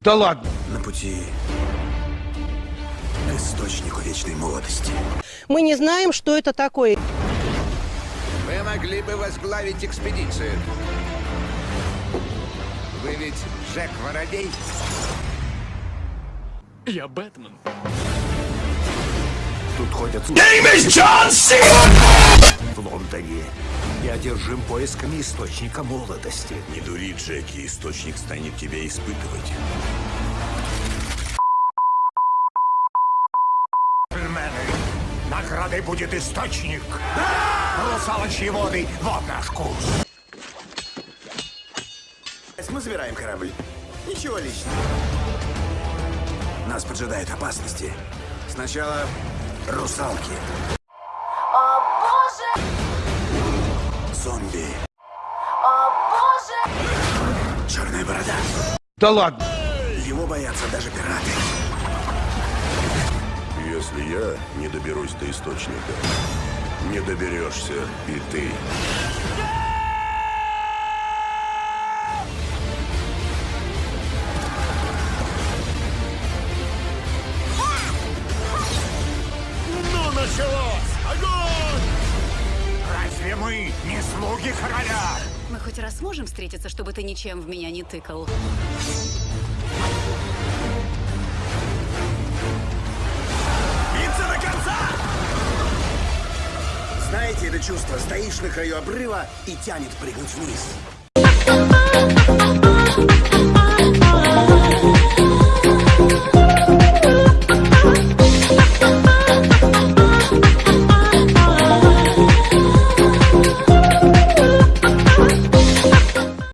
Да ладно. На пути к источнику вечной молодости. Мы не знаем, что это такое. Вы могли бы возглавить экспедицию. Вы ведь Джек Воробей? Я Бэтмен. Тут ходят в Лондоне. Одержим поисками источника молодости. Не дури, Джеки, источник станет тебя испытывать. Наградой будет источник. Русалочьи воды, вот наш курс. Мы забираем корабль. Ничего личного. Нас поджидают опасности. Сначала русалки. Боже! Черная борода. Да ладно. Его боятся даже пираты. Если я не доберусь до источника, не доберешься и ты. Ну, началось! Огонь! Разве мы не слуги короля? Мы хоть раз можем встретиться, чтобы ты ничем в меня не тыкал? Биться до конца! Знаете это чувство? Стоишь на краю обрыва и тянет прыгнуть вниз.